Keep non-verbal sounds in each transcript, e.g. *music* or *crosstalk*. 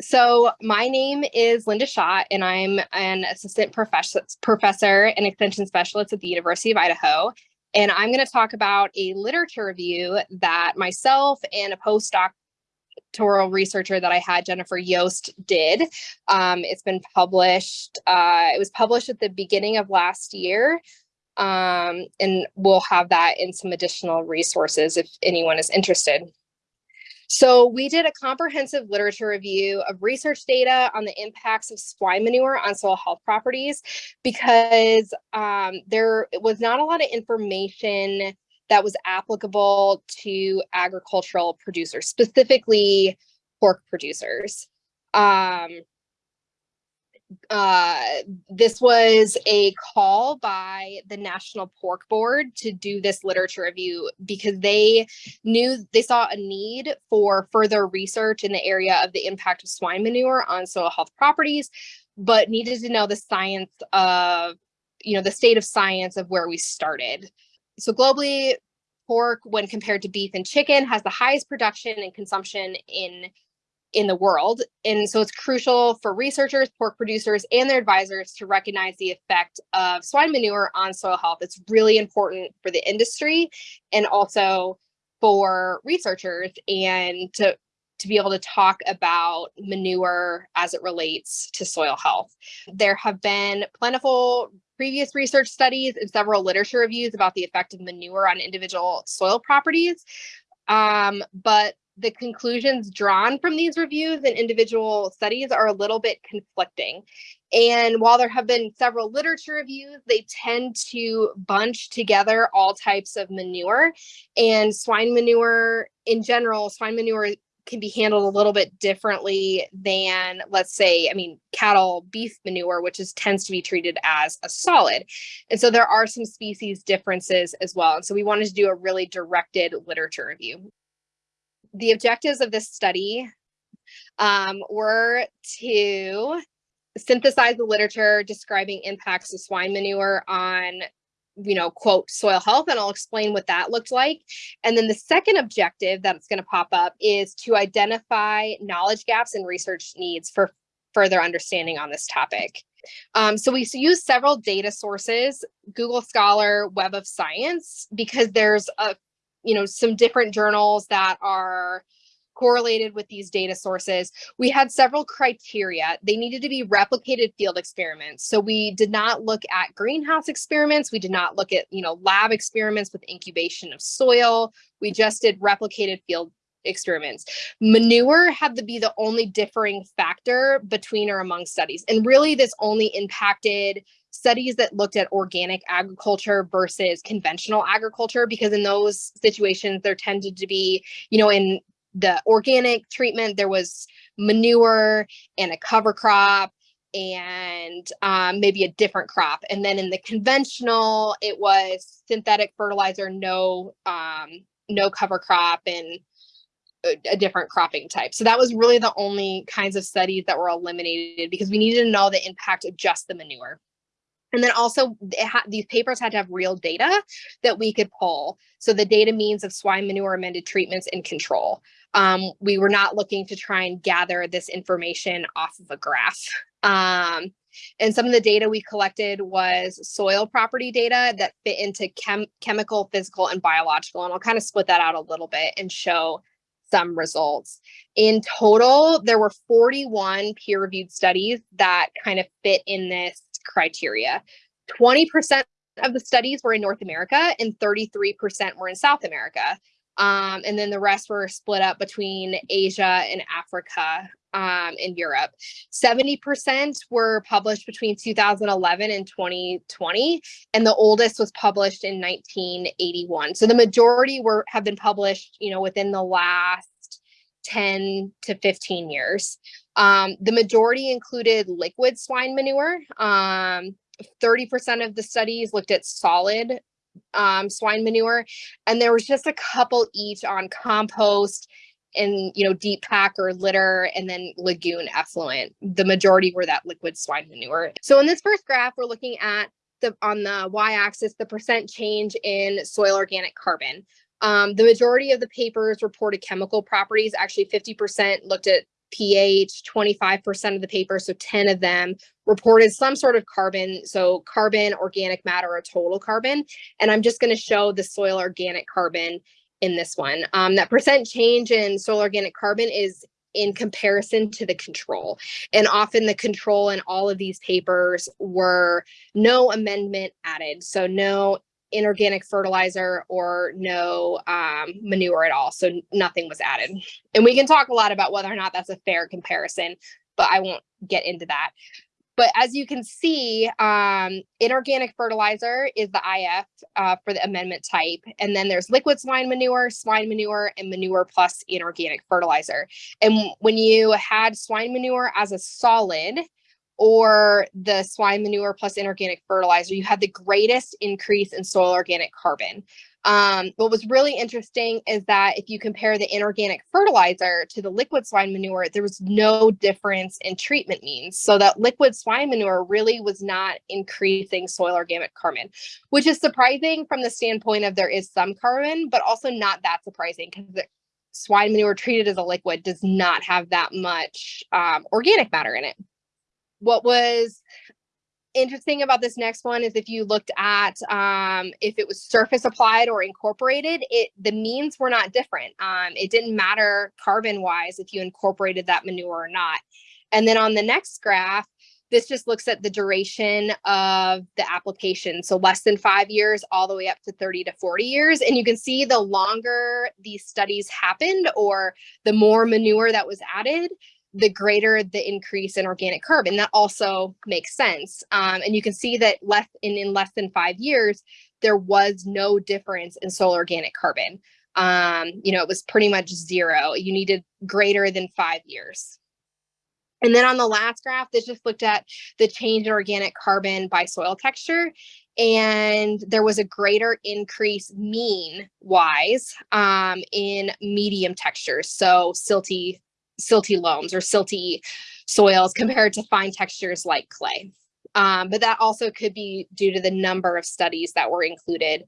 So my name is Linda Schott, and I'm an assistant professor, professor and extension specialist at the University of Idaho. And I'm going to talk about a literature review that myself and a postdoctoral researcher that I had, Jennifer Yost, did. Um, it's been published, uh, it was published at the beginning of last year. Um, and we'll have that in some additional resources if anyone is interested. So we did a comprehensive literature review of research data on the impacts of swine manure on soil health properties because um, there was not a lot of information that was applicable to agricultural producers, specifically pork producers. Um, uh, this was a call by the National Pork Board to do this literature review because they knew they saw a need for further research in the area of the impact of swine manure on soil health properties, but needed to know the science of, you know, the state of science of where we started. So globally, pork, when compared to beef and chicken, has the highest production and consumption in in the world. And so it's crucial for researchers, pork producers, and their advisors to recognize the effect of swine manure on soil health. It's really important for the industry and also for researchers and to to be able to talk about manure as it relates to soil health. There have been plentiful previous research studies and several literature reviews about the effect of manure on individual soil properties. Um, but the conclusions drawn from these reviews and individual studies are a little bit conflicting. And while there have been several literature reviews, they tend to bunch together all types of manure. And swine manure in general, swine manure can be handled a little bit differently than let's say i mean cattle beef manure which is tends to be treated as a solid. And so there are some species differences as well. And so we wanted to do a really directed literature review the objectives of this study um, were to synthesize the literature describing impacts of swine manure on you know, quote, soil health, and I'll explain what that looked like. And then the second objective that's going to pop up is to identify knowledge gaps and research needs for further understanding on this topic. Um, so we use several data sources, Google Scholar, Web of Science, because there's a you know, some different journals that are correlated with these data sources. We had several criteria. They needed to be replicated field experiments. So we did not look at greenhouse experiments. We did not look at, you know, lab experiments with incubation of soil. We just did replicated field experiments. Manure had to be the only differing factor between or among studies. And really this only impacted studies that looked at organic agriculture versus conventional agriculture, because in those situations, there tended to be, you know, in the organic treatment, there was manure and a cover crop and um, maybe a different crop. And then in the conventional, it was synthetic fertilizer, no, um, no cover crop and a, different cropping type. So that was really the only kinds of studies that were eliminated because we needed to know the impact of just the manure. And then also these papers had to have real data that we could pull. So the data means of swine manure amended treatments and control. Um, we were not looking to try and gather this information off of a graph. Um, and some of the data we collected was soil property data that fit into chem chemical, physical, and biological. And I'll kind of split that out a little bit and show some results. In total, there were 41 peer-reviewed studies that kind of fit in this criteria. 20% of the studies were in North America and 33% were in South America. Um, and then the rest were split up between Asia and Africa um, and Europe. 70% were published between 2011 and 2020, and the oldest was published in 1981. So the majority were have been published, you know, within the last 10 to 15 years. Um, the majority included liquid swine manure. 30% um, of the studies looked at solid um, swine manure, and there was just a couple each on compost and you know deep pack or litter and then lagoon effluent the majority were that liquid swine manure so in this first graph we're looking at the on the y-axis the percent change in soil organic carbon um, the majority of the papers reported chemical properties. Actually, 50% looked at pH, 25% of the paper, so 10 of them reported some sort of carbon, so carbon, organic matter, or total carbon. And I'm just going to show the soil organic carbon in this one. Um, that percent change in soil organic carbon is in comparison to the control. And often the control in all of these papers were no amendment added. So no inorganic fertilizer or no um, manure at all. So nothing was added. And we can talk a lot about whether or not that's a fair comparison, but I won't get into that. But as you can see, um, inorganic fertilizer is the IF uh, for the amendment type. And then there's liquid swine manure, swine manure, and manure plus inorganic fertilizer. And when you had swine manure as a solid, or the swine manure plus inorganic fertilizer, you had the greatest increase in soil organic carbon. Um, what was really interesting is that if you compare the inorganic fertilizer to the liquid swine manure, there was no difference in treatment means. So that liquid swine manure really was not increasing soil organic carbon, which is surprising from the standpoint of there is some carbon, but also not that surprising because the swine manure treated as a liquid does not have that much um, organic matter in it what was interesting about this next one is if you looked at um, if it was surface applied or incorporated, it the means were not different. Um, it didn't matter carbon wise if you incorporated that manure or not. And then on the next graph, this just looks at the duration of the application. So less than five years, all the way up to 30 to 40 years. And you can see the longer these studies happened or the more manure that was added, the greater the increase in organic carbon. That also makes sense. Um, and you can see that less in, in less than five years, there was no difference in soil organic carbon. Um, you know, it was pretty much zero. You needed greater than five years. And then on the last graph, this just looked at the change in organic carbon by soil texture. And there was a greater increase mean wise um, in medium textures. So silty silty loams or silty soils compared to fine textures like clay. Um, but that also could be due to the number of studies that were included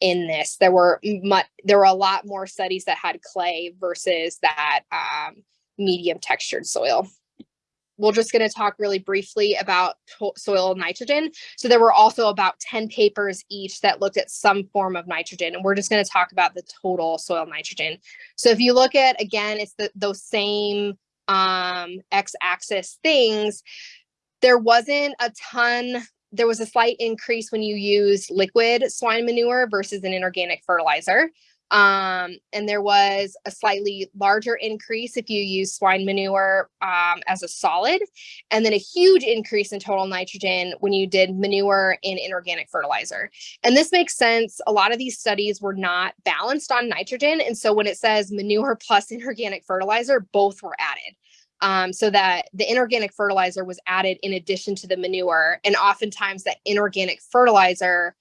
in this. There were much, there were a lot more studies that had clay versus that um, medium textured soil we're just going to talk really briefly about soil nitrogen. So there were also about 10 papers each that looked at some form of nitrogen, and we're just going to talk about the total soil nitrogen. So if you look at, again, it's the, those same um, x-axis things, there wasn't a ton, there was a slight increase when you use liquid swine manure versus an inorganic fertilizer. Um, and there was a slightly larger increase if you use swine manure um, as a solid, and then a huge increase in total nitrogen when you did manure and inorganic fertilizer. And this makes sense. A lot of these studies were not balanced on nitrogen. And so when it says manure *laughs* plus inorganic fertilizer, both were added. Um, so that the inorganic fertilizer was added in addition to the manure. And oftentimes that inorganic fertilizer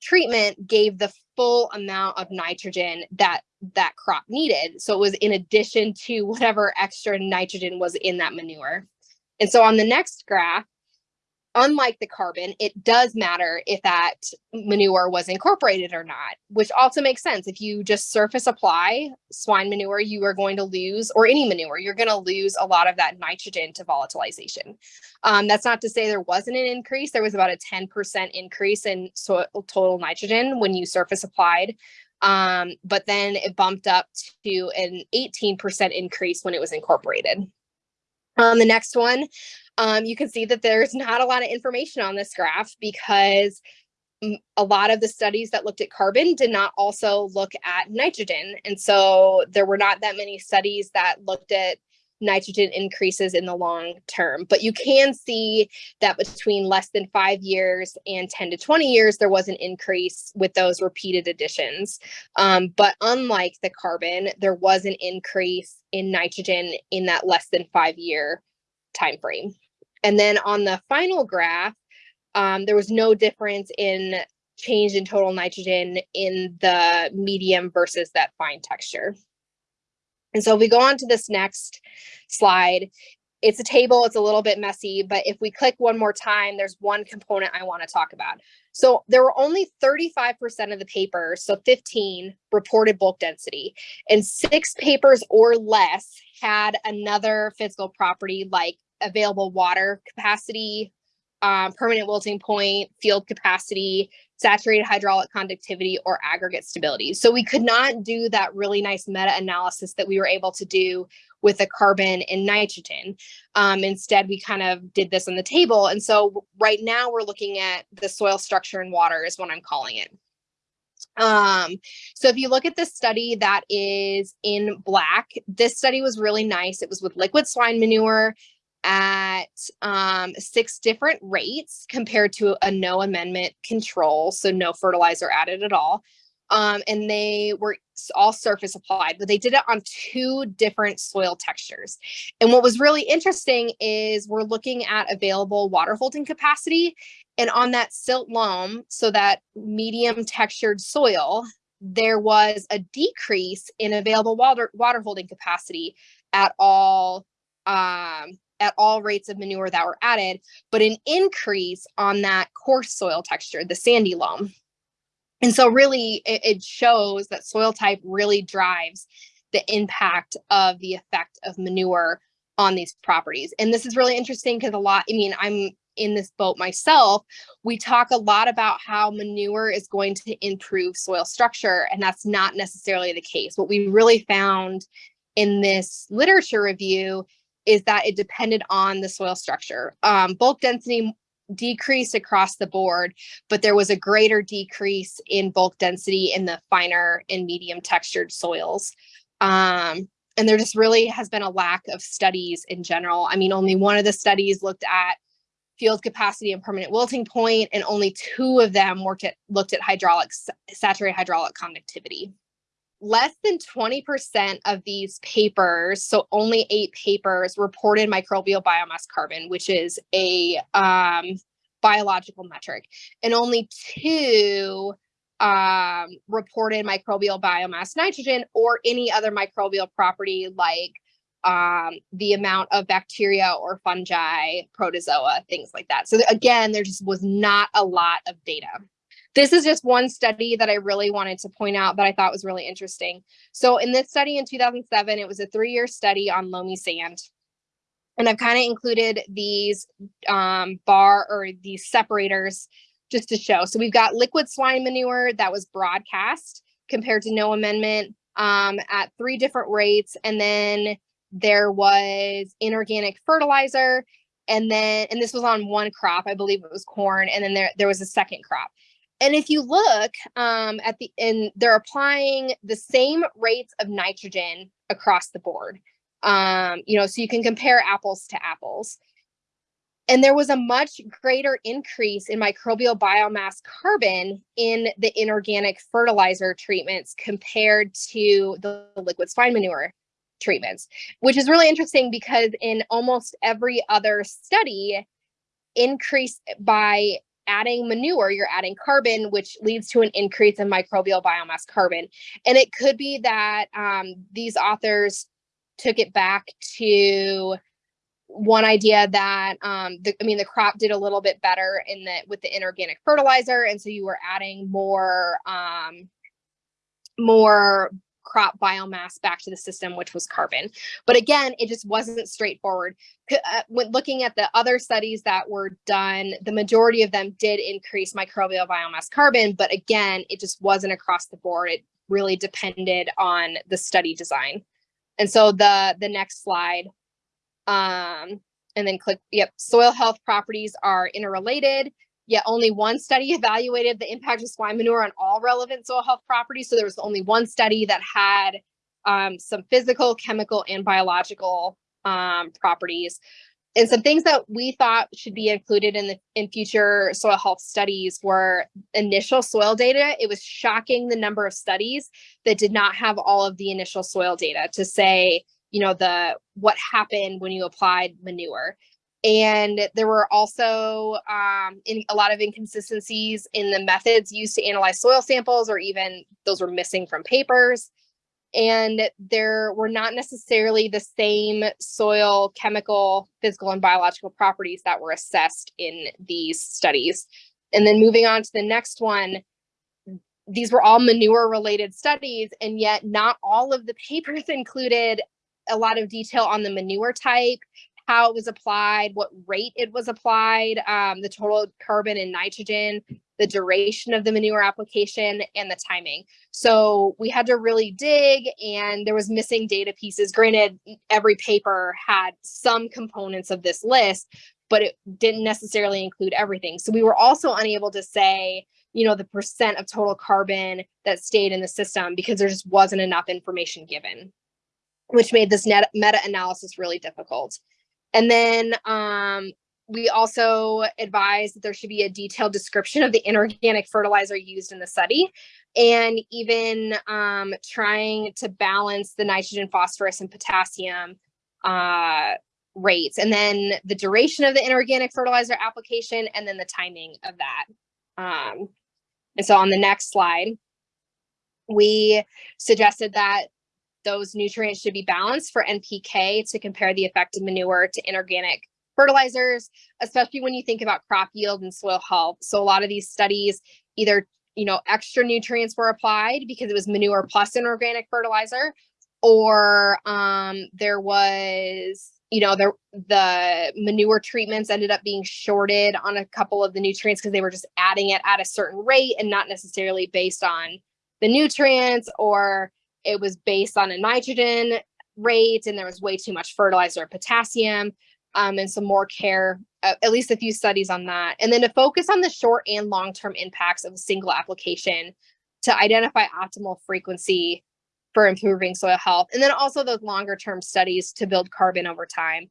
treatment gave the full amount of nitrogen that that crop needed. So it was in addition to whatever extra nitrogen was in that manure. And so on the next graph, unlike the carbon, it does matter if that manure was incorporated or not, which also makes sense. If you just surface apply swine manure, you are going to lose, or any manure, you're going to lose a lot of that nitrogen to volatilization. Um, that's not to say there wasn't an increase. There was about a 10% increase in soil total nitrogen when you surface applied. Um, but then it bumped up to an 18% increase when it was incorporated. On the next one, um, you can see that there's not a lot of information on this graph because a lot of the studies that looked at carbon did not also look at nitrogen. And so there were not that many studies that looked at nitrogen increases in the long term. But you can see that between less than five years and 10 to 20 years, there was an increase with those repeated additions. Um, but unlike the carbon, there was an increase in nitrogen in that less than five year time frame. And then on the final graph, um, there was no difference in change in total nitrogen in the medium versus that fine texture. And so if we go on to this next slide, it's a table, it's a little bit messy, but if we click one more time, there's one component I want to talk about. So there were only 35% of the papers, so 15 reported bulk density, and six papers or less had another physical property like available water capacity, um, permanent wilting point, field capacity, saturated hydraulic conductivity, or aggregate stability. So we could not do that really nice meta-analysis that we were able to do with the carbon and nitrogen. Um, instead, we kind of did this on the table. And so right now we're looking at the soil structure and water is what I'm calling it. Um, so if you look at this study that is in black, this study was really nice. It was with liquid swine manure at um, six different rates compared to a no amendment control, so no fertilizer added at all. Um, and they were all surface applied, but they did it on two different soil textures. And what was really interesting is we're looking at available water holding capacity. And on that silt loam, so that medium textured soil, there was a decrease in available water, water holding capacity at all um, at all rates of manure that were added, but an increase on that coarse soil texture, the sandy loam. And so really it, it shows that soil type really drives the impact of the effect of manure on these properties. And this is really interesting because a lot, I mean, I'm in this boat myself, we talk a lot about how manure is going to improve soil structure, and that's not necessarily the case. What we really found in this literature review is that it depended on the soil structure. Um, bulk density decreased across the board, but there was a greater decrease in bulk density in the finer and medium textured soils. Um, and there just really has been a lack of studies in general. I mean, only one of the studies looked at field capacity and permanent wilting point, and only two of them worked at looked at hydraulic saturated hydraulic conductivity less than 20% of these papers, so only eight papers, reported microbial biomass carbon, which is a um, biological metric, and only two um, reported microbial biomass nitrogen or any other microbial property like um, the amount of bacteria or fungi, protozoa, things like that. So again, there just was not a lot of data. This is just one study that I really wanted to point out that I thought was really interesting. So in this study in 2007, it was a three-year study on loamy sand. And I've kind of included these um, bar or these separators just to show. So we've got liquid swine manure that was broadcast compared to no amendment um, at three different rates. And then there was inorganic fertilizer. And then, and this was on one crop, I believe it was corn. And then there, there was a second crop. And if you look um, at the, and they're applying the same rates of nitrogen across the board. Um, you know, so you can compare apples to apples. And there was a much greater increase in microbial biomass carbon in the inorganic fertilizer treatments compared to the liquid swine manure treatments, which is really interesting because in almost every other study, increase by adding manure, you're adding carbon, which leads to an increase in microbial biomass carbon. And it could be that um, these authors took it back to one idea that um, the, I mean the crop did a little bit better in the with the inorganic fertilizer, and so you were adding more um, more crop biomass back to the system, which was carbon. But again, it just wasn't straightforward. Uh, when looking at the other studies that were done, the majority of them did increase microbial biomass carbon, but again, it just wasn't across the board. It really depended on the study design. And so the, the next slide, um, and then click, yep, soil health properties are interrelated yet only one study evaluated the impact of swine manure on all relevant soil health properties. So there was only one study that had um, some physical, chemical, and biological um, properties. And some things that we thought should be included in the in future soil health studies were initial soil data. It was shocking the number of studies that did not have all of the initial soil data to say, you know, the what happened when you applied manure. And there were also um, in, a lot of inconsistencies in the methods used to analyze soil samples, or even those were missing from papers. and there were not necessarily the same soil, chemical, physical, and biological properties that were assessed in these studies. And then moving on to the next one, these were all manure related studies, and yet not all of the *laughs* papers included a lot of detail on the manure type, how it was applied, what rate it was applied, um, the total carbon and nitrogen, the duration of the manure application and the timing. So we had to really dig and there was missing data pieces. Granted, every paper had some components of this list, but it didn't necessarily include everything. So we were also unable to say, you know, the percent of total carbon that stayed in the system because there just wasn't enough information given, which made this meta-analysis really difficult. And then um, we also advise that there should be a detailed description of the inorganic fertilizer used in the study and even um, trying to balance the nitrogen, phosphorus, and potassium uh, rates, and then the duration of the inorganic fertilizer application, and then the timing of that. Um, and so on the next slide, we suggested that those nutrients should be balanced for NPK to compare the effect of manure to inorganic fertilizers, especially when you think about crop yield and soil health. So a lot of these studies either, you know, extra nutrients were applied because it was manure plus an organic fertilizer, or um, there was, you know, there the manure treatments ended up being shorted on a couple of the nutrients because they were just adding it at a certain rate and not necessarily based on the nutrients or it was based on a nitrogen rate and there was way too much fertilizer potassium um, and some more care, uh, at least a few studies on that. And then to focus on the short and long-term impacts of a single application to identify optimal frequency for improving soil health. And then also those longer term studies to build carbon over time.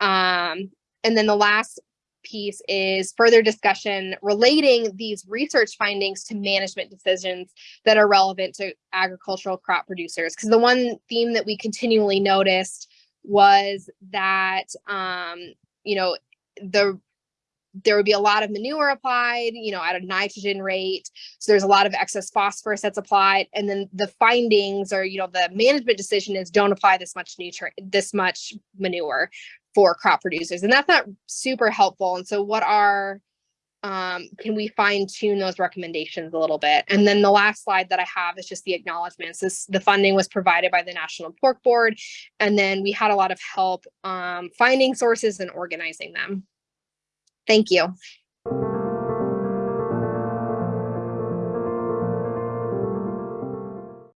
Um, and then the last piece is further discussion relating these research findings to management decisions that are relevant to agricultural crop producers. Because the one theme that we continually noticed was that um, you know the there would be a lot of manure applied, you know, at a nitrogen rate. So there's a lot of excess phosphorus that's applied. And then the findings or, you know, the management decision is don't apply this much nutrient, this much manure for crop producers. And that's not super helpful. And so what are um, can we fine tune those recommendations a little bit? And then the last slide that I have is just the acknowledgements. This, the funding was provided by the National Pork Board, and then we had a lot of help um, finding sources and organizing them. Thank you.